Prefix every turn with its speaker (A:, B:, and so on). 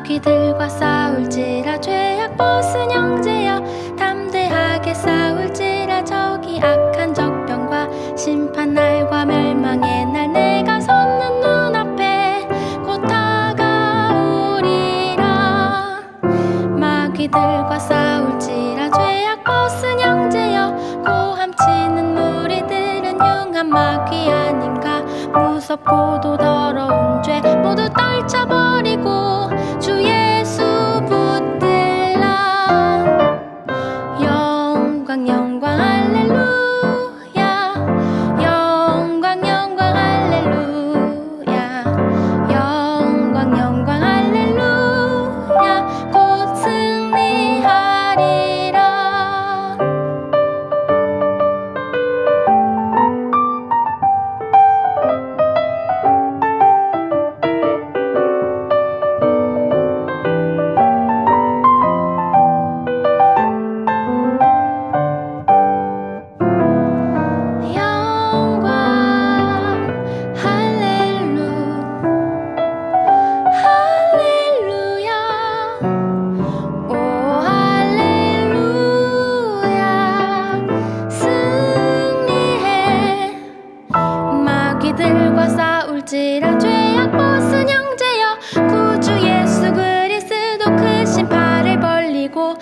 A: 마귀들과 싸울지라 죄악 벗은 형제여 담대하게 싸울지라. 저기 악한 적병과 심판 날과 멸망의 날 내가 섰는 눈앞에 곧 다가오리라. 마귀들과 싸울지라 죄악 벗은 형제여 고함치는 무리들은 융한 마귀 아닌가. 무섭고도 더 어지랑 죄악 벗은 형제여 구주 예수 그리스도 그 크신 팔을 벌리고